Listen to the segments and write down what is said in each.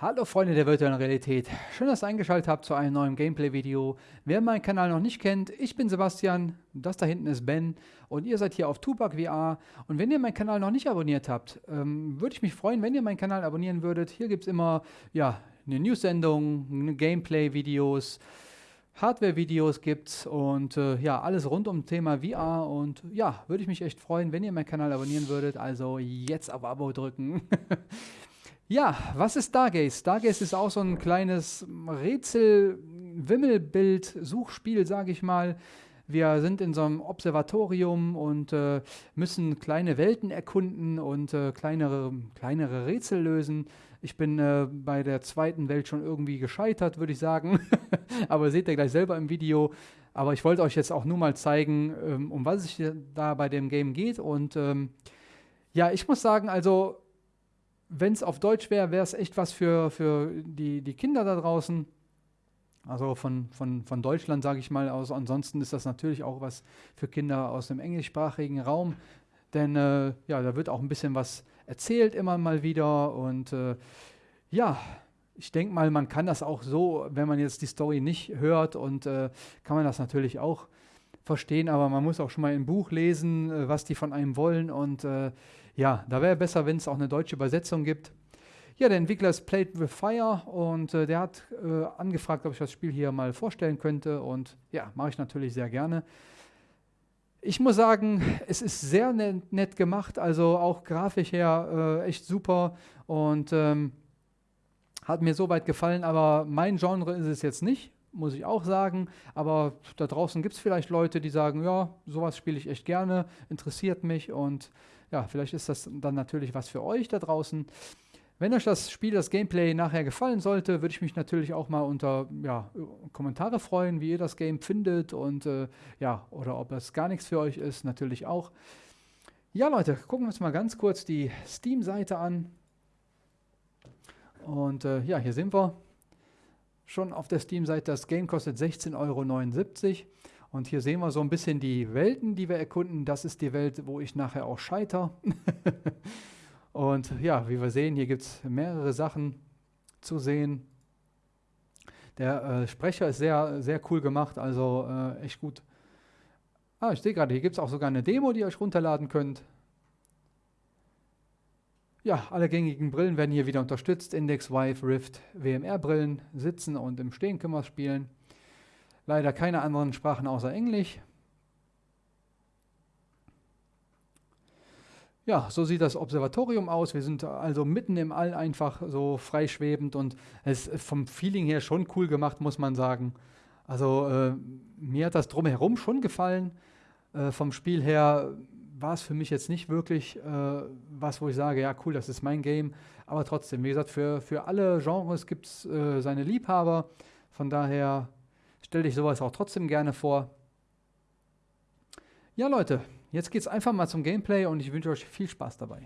Hallo Freunde der virtuellen Realität, schön, dass ihr eingeschaltet habt zu einem neuen Gameplay-Video. Wer meinen Kanal noch nicht kennt, ich bin Sebastian, das da hinten ist Ben und ihr seid hier auf Tupac VR. Und wenn ihr meinen Kanal noch nicht abonniert habt, ähm, würde ich mich freuen, wenn ihr meinen Kanal abonnieren würdet. Hier gibt es immer ja, eine News-Sendung, Gameplay-Videos, Hardware-Videos gibt's und äh, ja, alles rund um Thema VR und ja, würde ich mich echt freuen, wenn ihr meinen Kanal abonnieren würdet. Also jetzt auf Abo drücken. Ja, was ist Stargaze? Stargaze ist auch so ein kleines Rätsel-Wimmelbild-Suchspiel, sage ich mal. Wir sind in so einem Observatorium und äh, müssen kleine Welten erkunden und äh, kleinere, kleinere Rätsel lösen. Ich bin äh, bei der zweiten Welt schon irgendwie gescheitert, würde ich sagen. Aber seht ihr gleich selber im Video. Aber ich wollte euch jetzt auch nur mal zeigen, ähm, um was es da bei dem Game geht. Und ähm, ja, ich muss sagen, also wenn es auf Deutsch wäre, wäre es echt was für, für die, die Kinder da draußen. Also von, von, von Deutschland, sage ich mal aus. Ansonsten ist das natürlich auch was für Kinder aus dem englischsprachigen Raum. Denn äh, ja, da wird auch ein bisschen was erzählt immer mal wieder. Und äh, ja, ich denke mal, man kann das auch so, wenn man jetzt die Story nicht hört und äh, kann man das natürlich auch verstehen, aber man muss auch schon mal im Buch lesen, äh, was die von einem wollen. Und äh, ja, da wäre besser, wenn es auch eine deutsche Übersetzung gibt. Ja, der Entwickler ist Played with Fire und äh, der hat äh, angefragt, ob ich das Spiel hier mal vorstellen könnte. Und ja, mache ich natürlich sehr gerne. Ich muss sagen, es ist sehr nett, nett gemacht, also auch grafisch her äh, echt super und ähm, hat mir soweit gefallen, aber mein Genre ist es jetzt nicht muss ich auch sagen. Aber da draußen gibt es vielleicht Leute, die sagen, ja, sowas spiele ich echt gerne, interessiert mich und ja, vielleicht ist das dann natürlich was für euch da draußen. Wenn euch das Spiel, das Gameplay nachher gefallen sollte, würde ich mich natürlich auch mal unter ja, Kommentare freuen, wie ihr das Game findet und äh, ja, oder ob es gar nichts für euch ist, natürlich auch. Ja, Leute, gucken wir uns mal ganz kurz die Steam-Seite an. Und äh, ja, hier sind wir schon auf der Steam-Seite. Das Game kostet 16,79 Euro. Und hier sehen wir so ein bisschen die Welten, die wir erkunden. Das ist die Welt, wo ich nachher auch scheiter. und ja, wie wir sehen, hier gibt es mehrere Sachen zu sehen. Der äh, Sprecher ist sehr, sehr cool gemacht, also äh, echt gut. Ah, ich sehe gerade, hier gibt es auch sogar eine Demo, die ihr euch runterladen könnt. Ja, alle gängigen Brillen werden hier wieder unterstützt. Index, Vive, Rift, WMR-Brillen, sitzen und im Stehen können wir spielen. Leider keine anderen Sprachen außer Englisch. Ja, so sieht das Observatorium aus. Wir sind also mitten im All einfach so freischwebend und es ist vom Feeling her schon cool gemacht, muss man sagen. Also äh, mir hat das drumherum schon gefallen. Äh, vom Spiel her war es für mich jetzt nicht wirklich äh, was, wo ich sage, ja cool, das ist mein Game. Aber trotzdem, wie gesagt, für, für alle Genres gibt es äh, seine Liebhaber. Von daher stelle ich sowas auch trotzdem gerne vor. Ja Leute, jetzt geht es einfach mal zum Gameplay und ich wünsche euch viel Spaß dabei.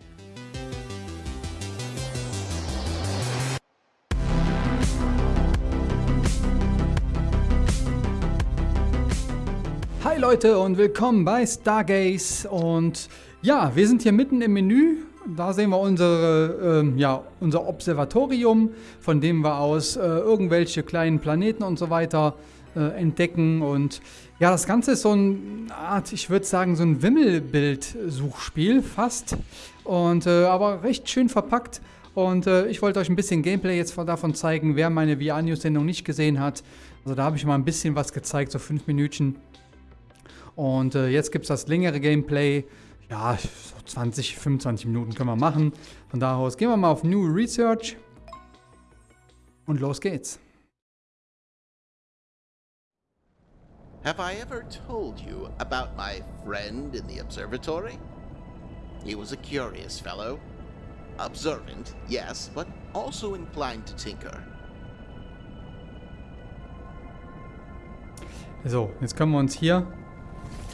Hi Leute und willkommen bei Stargaze und ja, wir sind hier mitten im Menü. Da sehen wir unsere, äh, ja, unser Observatorium, von dem wir aus äh, irgendwelche kleinen Planeten und so weiter äh, entdecken und ja, das Ganze ist so eine Art, ich würde sagen, so ein Wimmelbild-Suchspiel fast und äh, aber recht schön verpackt. Und äh, ich wollte euch ein bisschen Gameplay jetzt davon zeigen, wer meine VR-News-Sendung nicht gesehen hat. Also da habe ich mal ein bisschen was gezeigt, so fünf Minuten. Und äh, jetzt gibt es das längere Gameplay. Ja, so 20, 25 Minuten können wir machen. Von da aus gehen wir mal auf New Research. Und los geht's. Have I ever told you about my friend in the observatory? He was a curious fellow. Observant, yes, but also inclined to tinker. So, jetzt können wir uns hier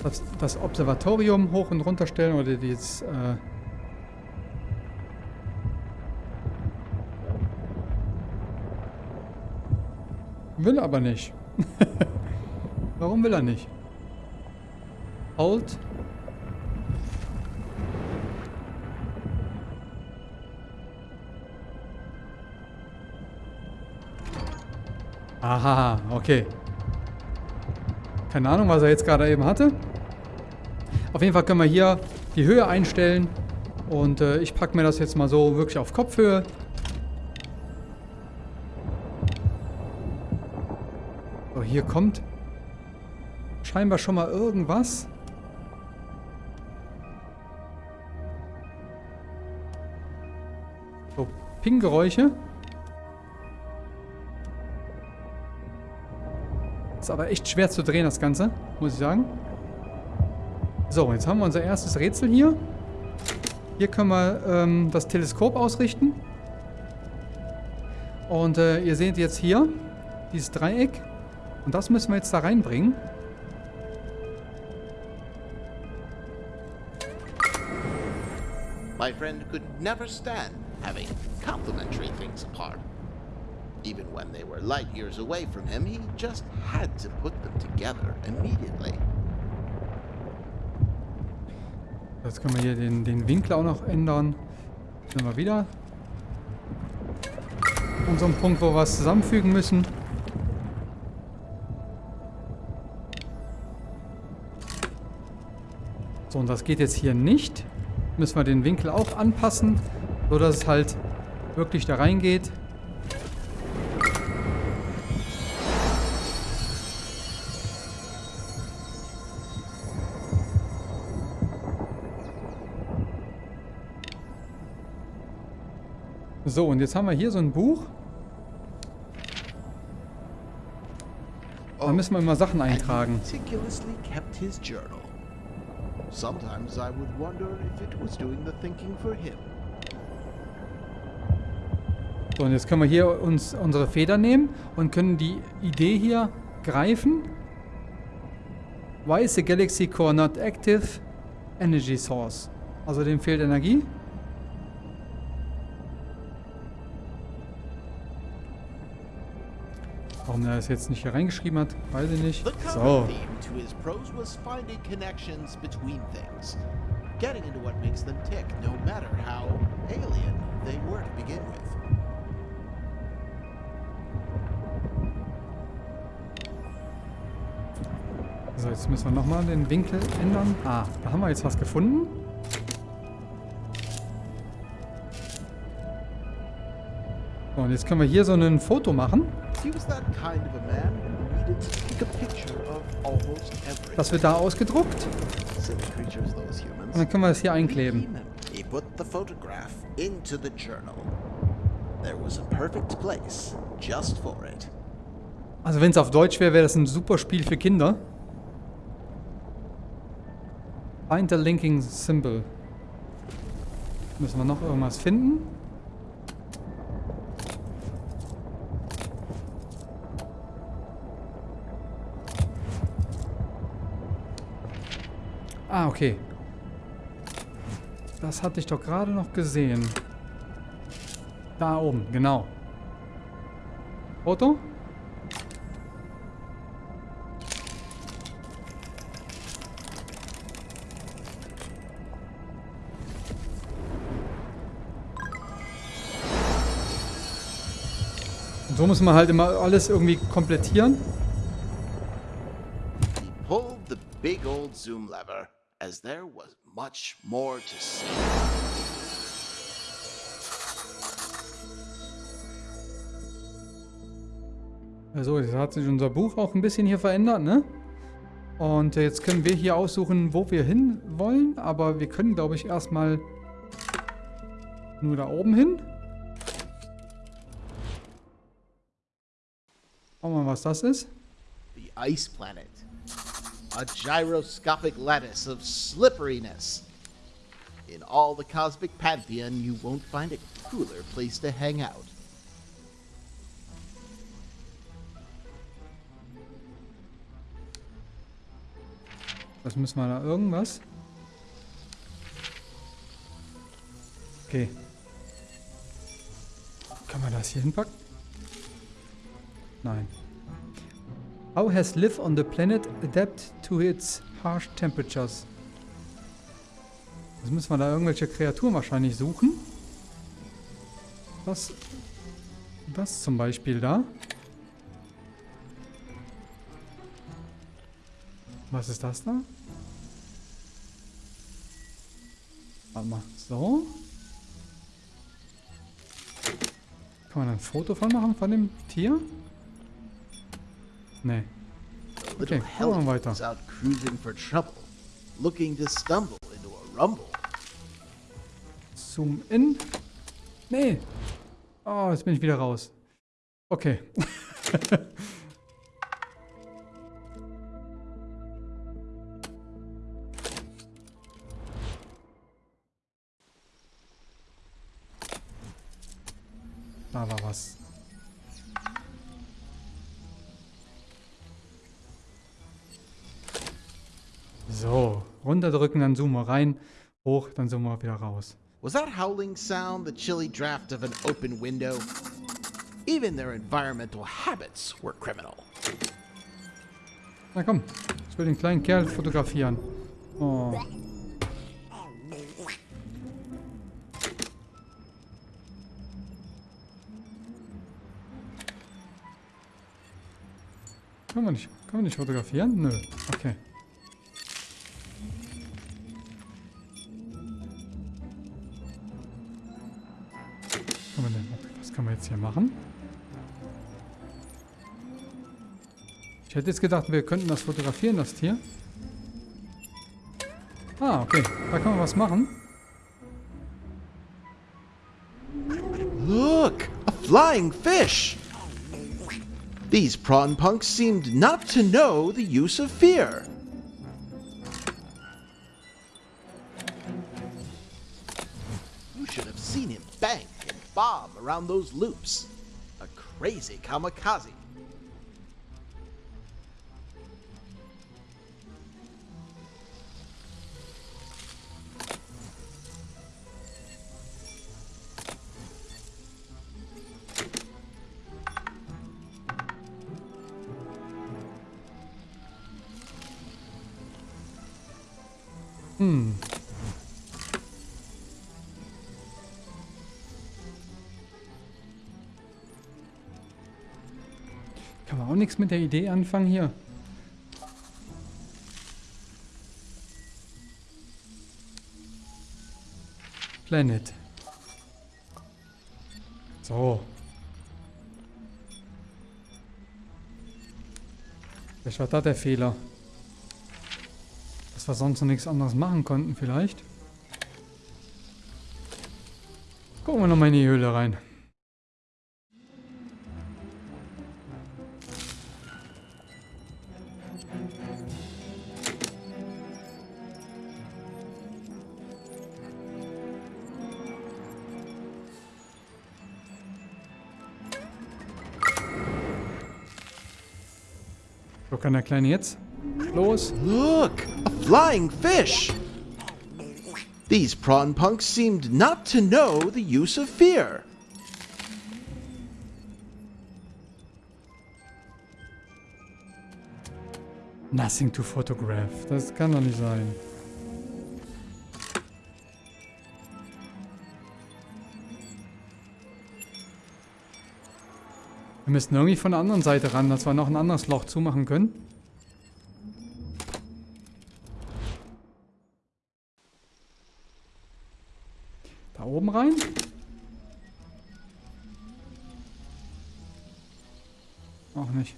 das, das Observatorium hoch und runter stellen oder dieses... Äh will aber nicht. Warum will er nicht? Hold. Aha, okay. Keine Ahnung, was er jetzt gerade eben hatte. Auf jeden Fall können wir hier die Höhe einstellen. Und äh, ich packe mir das jetzt mal so wirklich auf Kopfhöhe. So, hier kommt scheinbar schon mal irgendwas. So, Ping-Geräusche. Ist aber echt schwer zu drehen, das Ganze, muss ich sagen. So, jetzt haben wir unser erstes Rätsel hier. Hier können wir ähm, das Teleskop ausrichten. Und äh, ihr seht jetzt hier dieses Dreieck. Und das müssen wir jetzt da reinbringen. My friend could never stand having complementary things apart. Even when they were light years away from him, he just had to put them together immediately. Jetzt können wir hier den, den Winkel auch noch ändern. Sind wir wieder an so einem Punkt, wo wir was zusammenfügen müssen. So, und das geht jetzt hier nicht. Müssen wir den Winkel auch anpassen, so dass es halt wirklich da reingeht. So, und jetzt haben wir hier so ein Buch. Da müssen wir immer Sachen eintragen. Sometimes I would wonder if it was doing the thinking for him. So, und jetzt können wir hier uns unsere Feder nehmen und können die Idee hier greifen. Why is the galaxy core not active? Energy source. Also dem fehlt Energie. Warum er das jetzt nicht hier reingeschrieben hat, weiß ich nicht. So, getting into what makes them tick, no matter how alien they were to begin with. so jetzt müssen wir nochmal den Winkel ändern. Ah, da haben wir jetzt was gefunden. So, und jetzt können wir hier so ein Foto machen. He was that kind of a man who needed to take a picture of almost everything. Das wird da ausgedruckt. Und dann können wir das hier einkleben. He put the photograph into the journal. There was a perfect place just for it. Also wenn es auf Deutsch wäre, wäre das ein super Spiel für Kinder. Find the linking symbol. Müssen wir noch irgendwas finden? Ah, okay. Das hatte ich doch gerade noch gesehen. Da oben, genau. Und so muss man halt immer alles irgendwie komplettieren. He pulled the big old zoom lever, as there was much more to see. Also, jetzt hat sich unser Buch auch ein bisschen hier verändert, ne? Und jetzt können wir hier aussuchen, wo wir hin wollen. Aber wir können, glaube ich, erstmal nur da oben hin. Schauen wir mal, was das ist. The ice planet. A gyroscopic lattice of slipperiness. In all the cosmic pantheon, you won't find a cooler place to hang out. Was müssen wir da? Irgendwas? Okay. Kann man das hier hinpacken? Nein. How has life on the planet adapted to its harsh temperatures? Jetzt müssen wir da irgendwelche Kreaturen wahrscheinlich suchen. Was? Was zum Beispiel da? Was ist das da? Warte mal, so. Kann man ein Foto von machen, von dem Tier? Nee. Okay, wir help weiter. out cruising for trouble, looking to stumble into a rumble. Zoom in. Nee. Oh, jetzt bin ich wieder raus. Okay. da war was. Runterdrücken, dann zoomen wir rein. Hoch, dann zoomen wir wieder raus. Was that howling sound the chilly draft of an open window? Even their environmental habits were criminal. Na komm, ich will den kleinen Kerl fotografieren. Oh. Kann man nicht, kann man nicht fotografieren? Nö. Okay. Hier machen? Ich hätte jetzt gedacht, wir könnten das fotografieren, das Tier. Ah, okay. Da kann man was machen. Look, a flying fish! These prawn punks seemed not to know the use of fear. You should have seen him bank bob around those loops. A crazy kamikaze. Mit der Idee anfangen hier. Planet. So. Vielleicht war da der Fehler. Dass wir sonst noch nichts anderes machen konnten vielleicht. Gucken wir nochmal in die Höhle rein. Wo kann der Kleine jetzt? Los! Look, a flying fish! These prawn punks seemed not to know the use of fear. Nothing to photograph. Das kann doch nicht sein. Wir müssen irgendwie von der anderen Seite ran, dass wir noch ein anderes Loch zumachen können. Da oben rein. Auch nicht.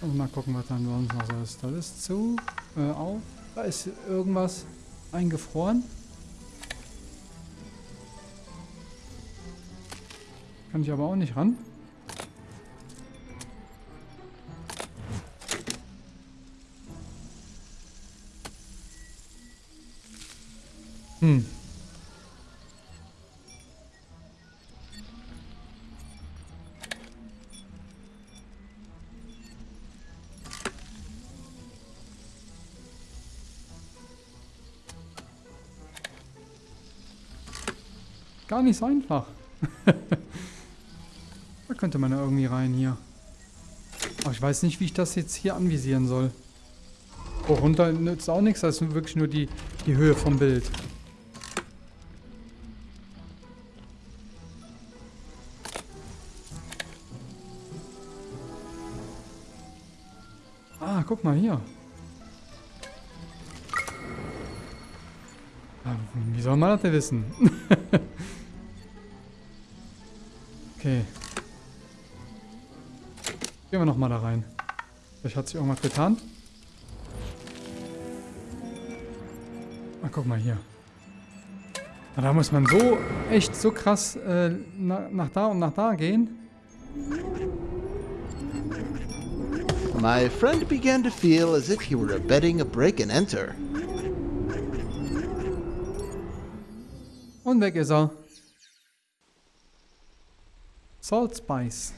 Also mal gucken, was dann sonst noch ist. Das ist zu, äh, auf. Da ist irgendwas eingefroren. Kann ich aber auch nicht ran. Hm. Gar nicht so einfach. da könnte man ja irgendwie rein hier. Aber ich weiß nicht, wie ich das jetzt hier anvisieren soll. Oh, runter nützt auch nichts, das ist wirklich nur die, die Höhe vom Bild. guck mal hier. Ah, wie soll man das denn wissen? okay. Gehen wir nochmal da rein. Vielleicht hat sich irgendwas getan. Ah, guck mal hier. Na, da muss man so, echt so krass äh, nach, nach da und nach da gehen. My friend began to feel as if he were abetting a break and enter. Und weg ist er. Salt Spice.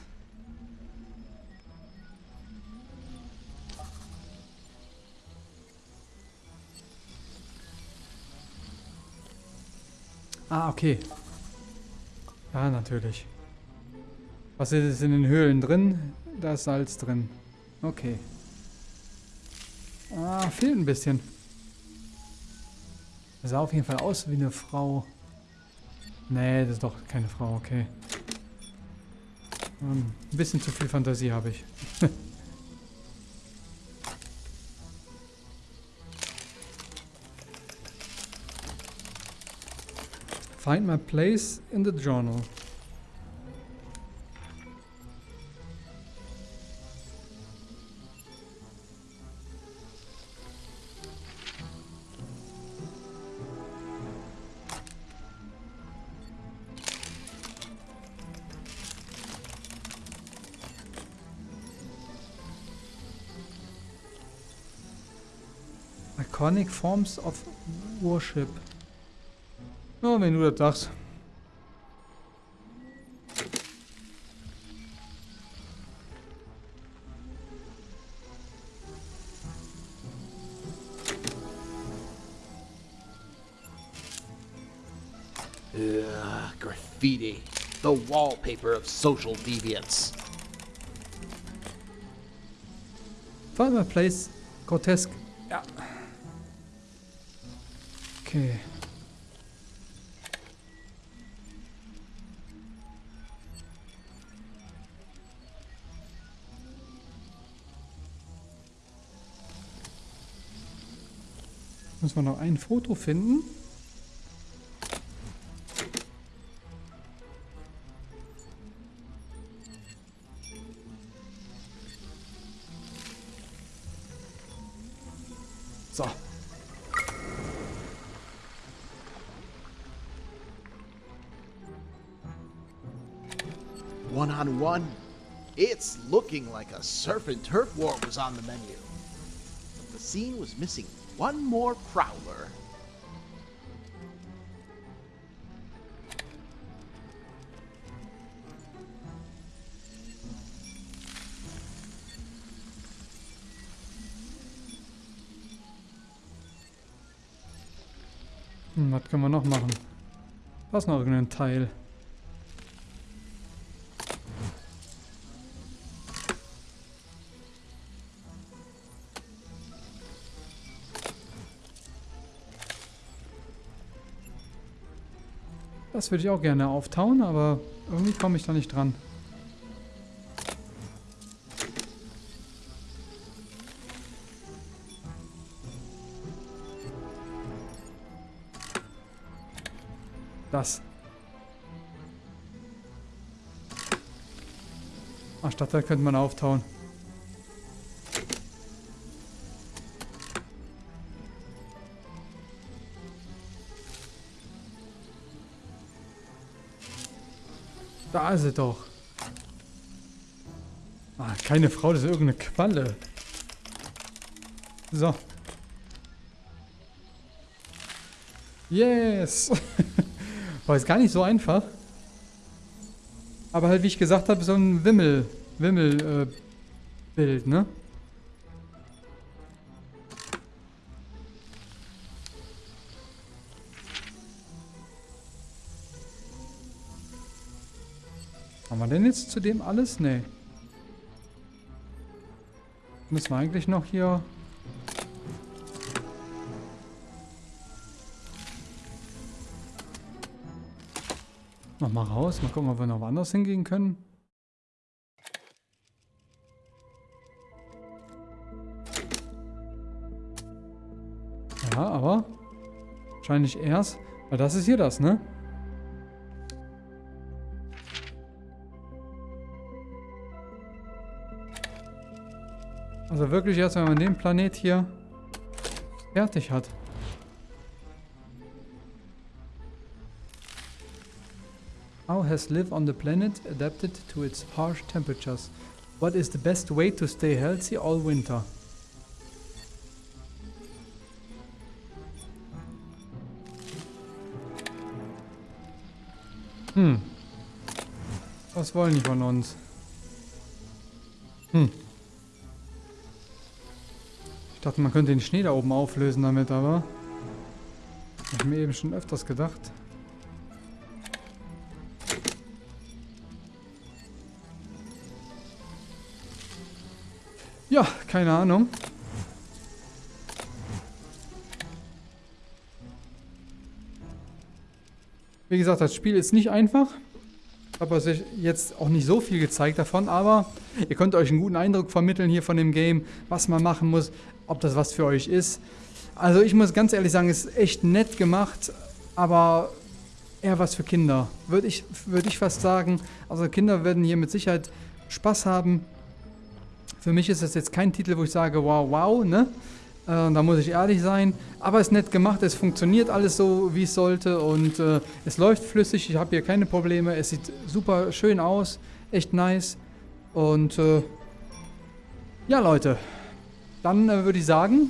Ah, okay. Ja, natürlich. Was ist in den Höhlen drin? Da ist Salz drin. Okay. Ah, fehlt ein bisschen. Das sah auf jeden Fall aus wie eine Frau. Nee, das ist doch keine Frau, okay. Um, ein bisschen zu viel Fantasie habe ich. Find my place in the journal. Iconic forms of worship. Oh, wenn du das sagst. Ugh, graffiti. The wallpaper of social deviance. Find my place. Grotesque. Okay. Müssen wir noch ein Foto finden. Looking like a surf and turf war was on the menu. But the scene was missing one more prowler. Hm, was können wir noch machen? Ist noch irgendein Teil. Das würde ich auch gerne auftauen, aber irgendwie komme ich da nicht dran. Das. Ach, statt da könnte man auftauen. Da ist sie doch. Ah, keine Frau, das ist irgendeine Qualle. So. Yes! War jetzt gar nicht so einfach. Aber halt, wie ich gesagt habe, so ein Wimmel, Wimmel, äh, Bild, ne? Haben wir denn jetzt zu dem alles? Nee. Müssen wir eigentlich noch hier... Noch mal raus. Mal gucken, ob wir noch woanders hingehen können. Ja, aber... Wahrscheinlich erst. Weil das ist hier das, ne? Also wirklich erst, wenn man den Planet hier fertig hat. How has life on the planet adapted to its harsh temperatures? What is the best way to stay healthy all winter? Hm. Was wollen die von uns? Hm. Ich dachte, man könnte den Schnee da oben auflösen damit, aber... Hab ich mir eben schon öfters gedacht. Ja, keine Ahnung. Wie gesagt, das Spiel ist nicht einfach. Ich habe euch jetzt auch nicht so viel gezeigt davon, aber ihr könnt euch einen guten Eindruck vermitteln hier von dem Game, was man machen muss, ob das was für euch ist. Also ich muss ganz ehrlich sagen, es ist echt nett gemacht, aber eher was für Kinder. Würde ich, würd ich fast sagen. Also Kinder werden hier mit Sicherheit Spaß haben. Für mich ist das jetzt kein Titel, wo ich sage, wow, wow, ne? Äh, da muss ich ehrlich sein. Aber es ist nett gemacht, es funktioniert alles so, wie es sollte und äh, es läuft flüssig. Ich habe hier keine Probleme. Es sieht super schön aus, echt nice. Und äh, ja, Leute, dann äh, würde ich sagen,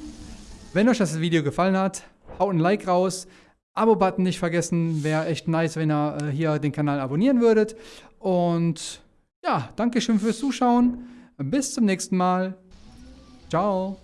wenn euch das Video gefallen hat, haut ein Like raus. Abo-Button nicht vergessen, wäre echt nice, wenn ihr äh, hier den Kanal abonnieren würdet. Und ja, Dankeschön fürs Zuschauen. Bis zum nächsten Mal. Ciao.